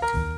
Bye.